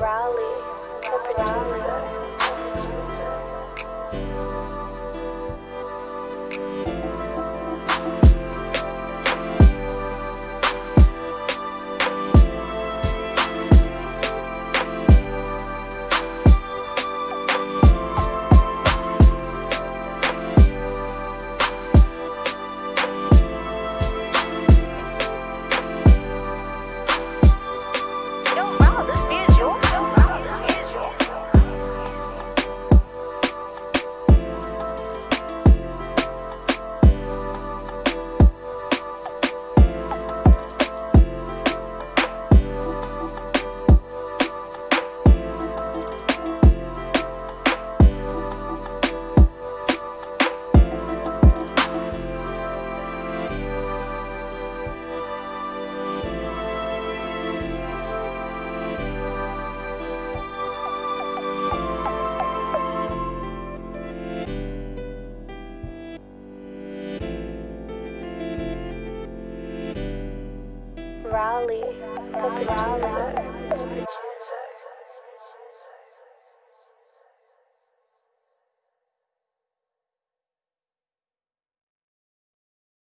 Raleigh, the producer. Raleigh, the producer.